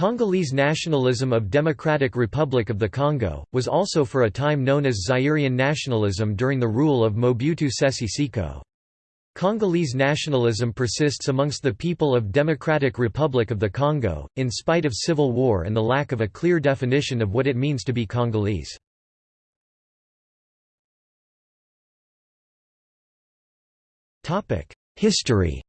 Congolese nationalism of Democratic Republic of the Congo, was also for a time known as Zairian nationalism during the rule of Mobutu Sese Seko. Congolese nationalism persists amongst the people of Democratic Republic of the Congo, in spite of civil war and the lack of a clear definition of what it means to be Congolese. History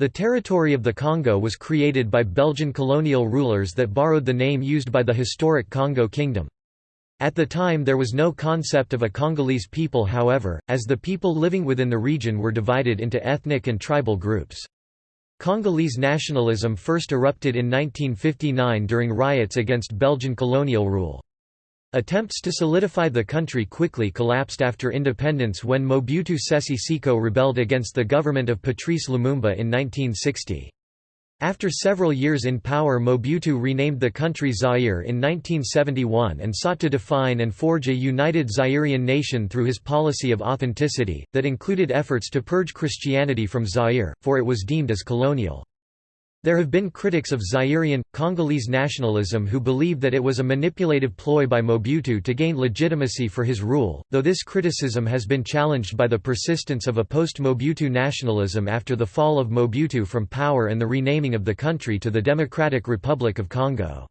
The territory of the Congo was created by Belgian colonial rulers that borrowed the name used by the historic Congo Kingdom. At the time there was no concept of a Congolese people however, as the people living within the region were divided into ethnic and tribal groups. Congolese nationalism first erupted in 1959 during riots against Belgian colonial rule. Attempts to solidify the country quickly collapsed after independence when Mobutu Sese Seko rebelled against the government of Patrice Lumumba in 1960. After several years in power Mobutu renamed the country Zaire in 1971 and sought to define and forge a united Zairian nation through his policy of authenticity, that included efforts to purge Christianity from Zaire, for it was deemed as colonial. There have been critics of Zairian, Congolese nationalism who believe that it was a manipulative ploy by Mobutu to gain legitimacy for his rule, though this criticism has been challenged by the persistence of a post-Mobutu nationalism after the fall of Mobutu from power and the renaming of the country to the Democratic Republic of Congo.